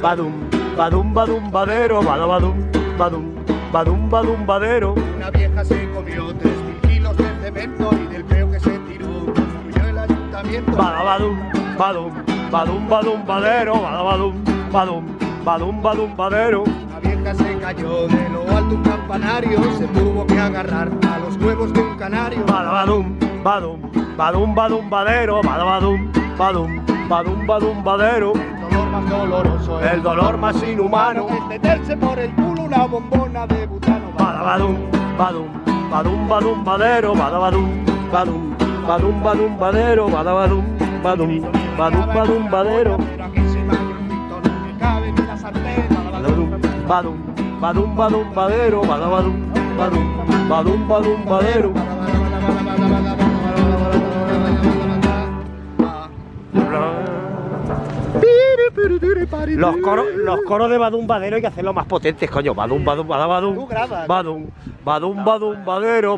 badum, badum, badum, badero, badabadum, badum, badum, badum, badero. Una vieja se comió tres mil kilos de cemento y del peo que se tiró construyó el ayuntamiento. Badabadum, badum, badum, badum, badero, badabadum, badum, badum, badum, badero. Una vieja se cayó de lo alto un campanario, se tuvo que agarrar a los huevos de un canario. Badabadum, badum, badum, badum, badero, badabadum, badum, badum, badum, badero. El dolor más doloroso, El dolor más inhumano. es meterse por el culo una bombona de butano. Badabadum, badum, badum, badum, badero, badabadum, badum, badum, badum, badero, badabadum, badum, badum, badum, badero. Badum, badum, badum, badum, badero, badabadum, badum, badum, badum, badero. Los coros, los coros de Badum Badero hay que hacerlos más potentes, coño. Badum, badum. Tú grabas. Badum, badum, badum, badero.